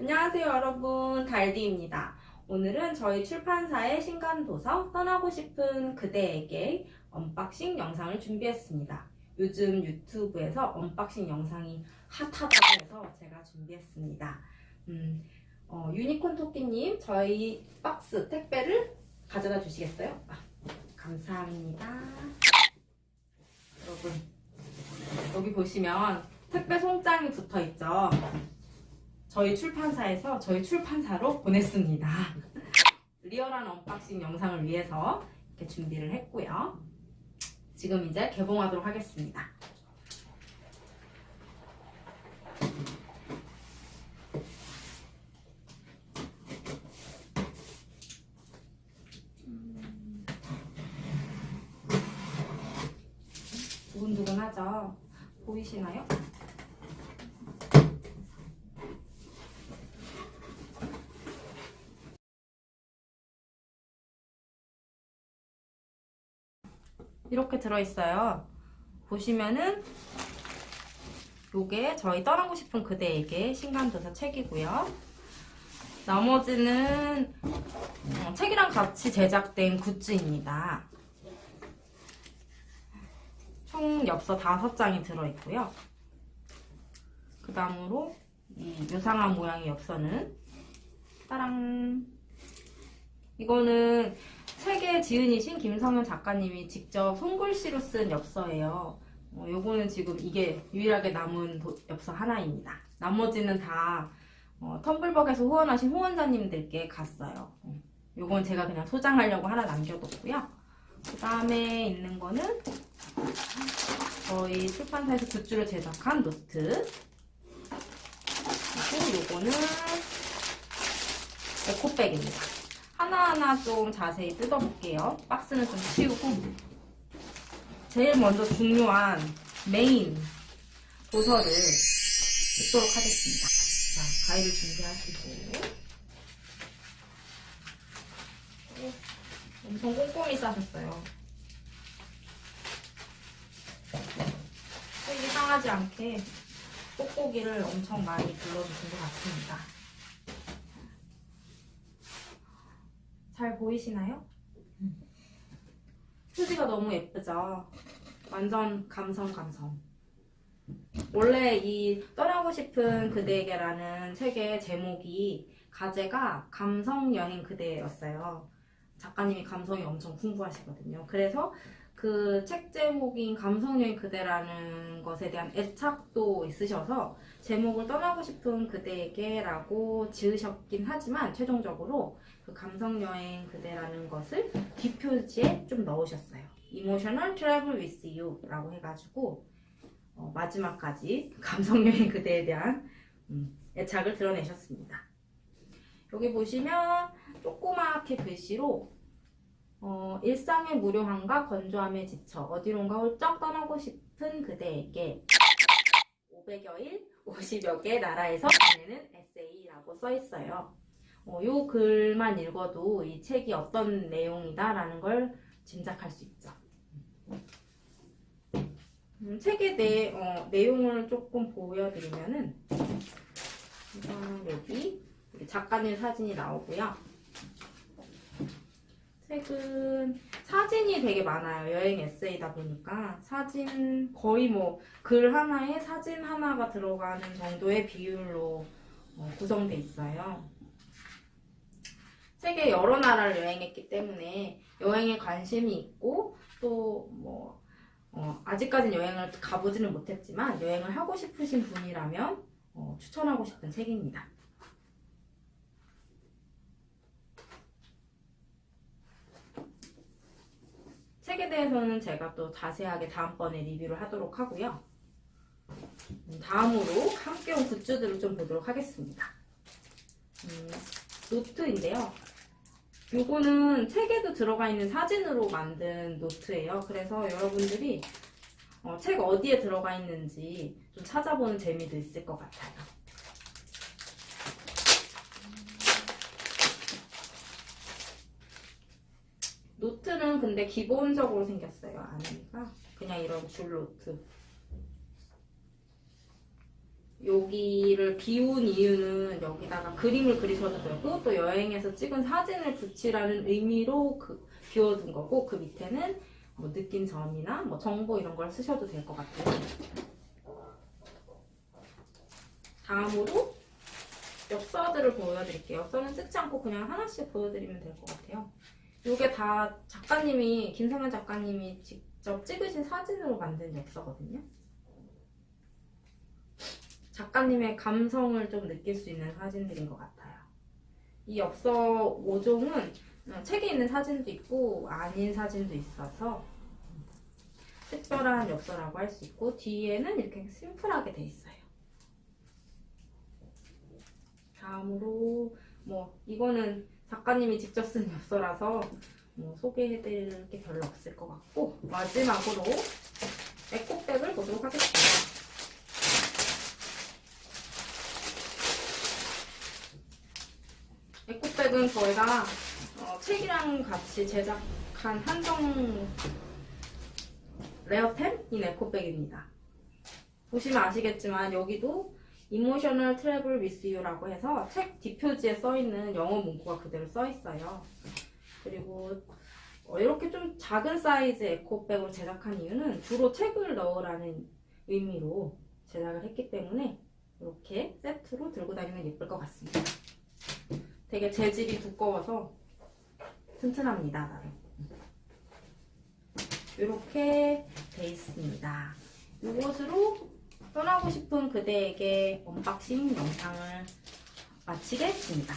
안녕하세요 여러분 달디입니다. 오늘은 저희 출판사의 신간도서 떠나고 싶은 그대에게 unboxing 영상을 준비했습니다. 요즘 유튜브에서 unboxing 영상이 핫하다고 해서 제가 준비했습니다. 음, 어, 유니콘 토끼님 저희 박스 택배를 가져다 주시겠어요? 아, 감사합니다. 여러분 여기 보시면 택배 송장이 붙어 있죠. 저희 출판사에서 저희 출판사로 보냈습니다. 리얼한 unboxing 영상을 위해서 이렇게 준비를 했고요. 지금 이제 개봉하도록 하겠습니다. 음. 두근두근하죠? 보이시나요? 이렇게 들어있어요. 보시면은 요게 저희 떠나고 싶은 그대에게 신간도서 책이고요. 나머지는 어, 책이랑 같이 제작된 굿즈입니다. 총 엽서 5장이 들어있고요. 그 다음으로 이 요상한 모양의 엽서는 따랑 이거는 책의 지은이신 김성현 작가님이 직접 손글씨로 쓴 엽서예요. 어, 요거는 지금 이게 유일하게 남은 도- 엽서 하나입니다. 나머지는 다 어, 텀블벅에서 후원하신 후원자님들께 갔어요. 어, 요건 제가 그냥 소장하려고 하나 남겨뒀고요. 그 다음에 있는 거는 저희 출판사에서 굿즈로 제작한 노트 그리고 요거는 에코백입니다. 하나하나 좀 자세히 뜯어볼게요. 박스는 좀 치우고 제일 먼저 중요한 메인 도서를 뜯도록 하겠습니다. 자, 가위를 준비하시고 오, 엄청 꼼꼼히 싸셨어요. 색이 상하지 않게 뽁뽁이를 엄청 많이 둘러주신 것 같습니다. 잘 보이시나요? 표지가 너무 예쁘죠? 완전 감성 감성. 원래 이 떠나고 싶은 그대에게라는 책의 제목이 가제가 감성 여행 그대였어요. 작가님이 감성이 엄청 풍부하시거든요. 그래서 그 책 제목인 감성 여행 그대라는 것에 대한 애착도 있으셔서 제목을 떠나고 싶은 그대에게 라고 지으셨긴 하지만 최종적으로 그 감성여행 그대라는 것을 뒷표지에 좀 넣으셨어요. Emotional Travel with You 라고 해가지고 어, 마지막까지 감성여행 그대에 대한 음, 애착을 드러내셨습니다. 여기 보시면 조그맣게 글씨로 어, 일상의 무료함과 건조함에 지쳐 어디론가 훌쩍 떠나고 싶은 그대에게 500여일 50여 개 나라에서 보내는 에세이라고 써 있어요. 어, 요 글만 읽어도 이 책이 어떤 내용이다라는 걸 짐작할 수 있죠. 음, 책의 내, 어, 내용을 조금 보여드리면은 이거는 여기 작가님 사진이 나오고요. 책은 사진이 되게 많아요. 여행 에세이다 보니까 사진 거의 뭐 글 하나에 사진 하나가 들어가는 정도의 비율로 어, 구성돼 있어요. 세계 여러 나라를 여행했기 때문에 여행에 관심이 있고 또뭐 아직까지는 여행을 가보지는 못했지만 여행을 하고 싶으신 분이라면 어, 추천하고 싶은 책입니다. 책에 대해서는 제가 또 자세하게 다음번에 리뷰를 하도록 하고요. 음, 다음으로 함께 온 굿즈들을 좀 보도록 하겠습니다. 음, 노트인데요. 요거는 책에도 들어가 있는 사진으로 만든 노트예요. 그래서 여러분들이 어, 책 어디에 들어가 있는지 좀 찾아보는 재미도 있을 것 같아요. 노트는 근데 기본적으로 생겼어요. 안에가 그냥 이런 줄 노트. 여기를 비운 이유는 여기다가 그림을 그리셔도 되고 또 여행에서 찍은 사진을 붙이라는 의미로 그 비워둔 거고 그 밑에는 뭐 느낀 점이나 뭐 정보 이런 걸 쓰셔도 될 것 같아요. 다음으로 엽서들을 보여드릴게요. 엽서는 찍지 않고 그냥 하나씩 보여드리면 될 것 같아요. 이게 다 작가님이 김성현 작가님이 직접 찍으신 사진으로 만든 엽서거든요. 작가님의 감성을 좀 느낄 수 있는 사진들인 것 같아요. 이 엽서 5종은 책에 있는 사진도 있고 아닌 사진도 있어서 특별한 엽서라고 할 수 있고 뒤에는 이렇게 심플하게 돼 있어요. 다음으로 뭐 이거는 작가님이 직접 쓴 엽서라서 뭐 소개해드릴 게 별로 없을 것 같고 마지막으로 에코백을 보도록 하겠습니다. 에코백은 저희가 어, 책이랑 같이 제작한 한정 레어템인 에코백입니다. 보시면 아시겠지만 여기도 Emotional Travel With You라고 해서 책 뒷표지에 써있는 영어 문구가 그대로 써있어요. 그리고 어, 이렇게 좀 작은 사이즈 에코백으로 제작한 이유는 주로 책을 넣으라는 의미로 제작을 했기 때문에 이렇게 세트로 들고 다니면 예쁠 것 같습니다. 되게 재질이 두꺼워서 튼튼합니다. 이렇게 돼 있습니다. 이것으로 떠나고 싶은 그대에게 unboxing 영상을 마치겠습니다.